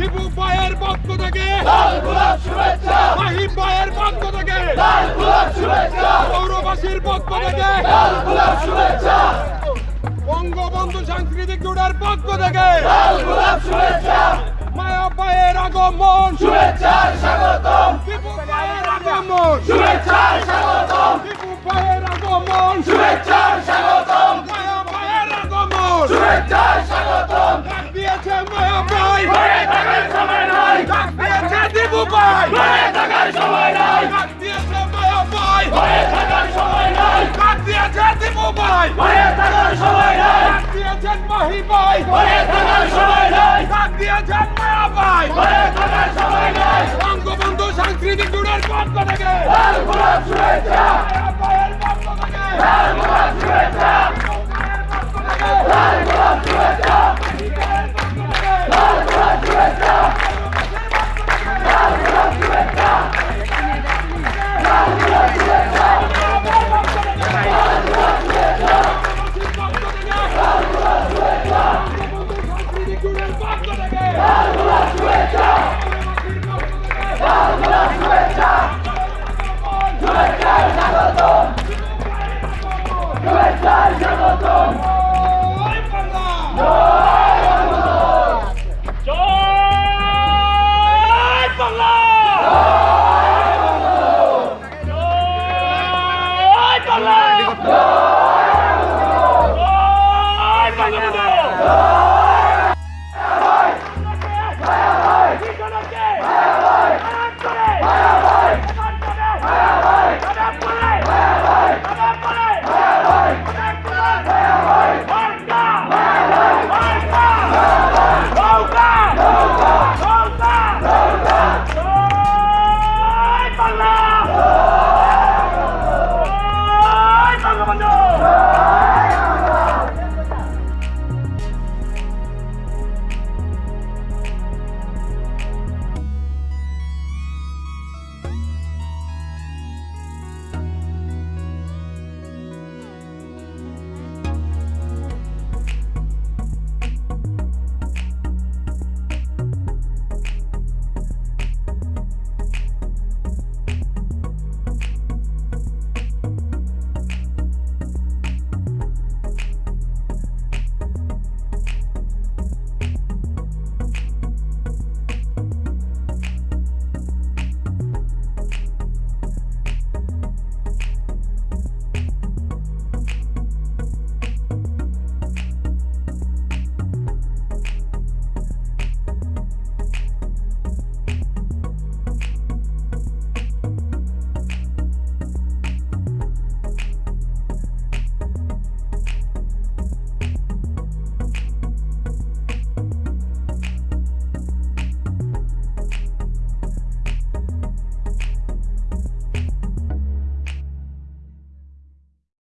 শুভেচ্ছা টিপু পায়ের পক্ষ থেকে। লাল গোলাপ শুভেচ্ছা। মাহি পায়ের পক্ষ থেকে। লাল গোলাপ শুভেচ্ছা। পৌরবাসীর পক্ষ থেকে। লাল গোলাপ শুভেচ্ছা। বঙ্গবন্ধু সাংস্কৃতিক জোড়ার পক্ষ থেকে। লাল গোলাপ শুভেচ্ছা। মায়া পায়ের আগমন। শুভেচ্ছার স্বাগতম। টিপু পায়ের আগমন। শুভেচ্ছার পাই। ঘরে থাকার সময় নাই ডাক দিয়েছেন মায়া পাই ঘরে থাকার সময় নাই বঙ্গবন্ধু সাংস্কৃতিক জুড়ের পক্ষ থেকে। লাল গোলাপ শুভেচ্ছা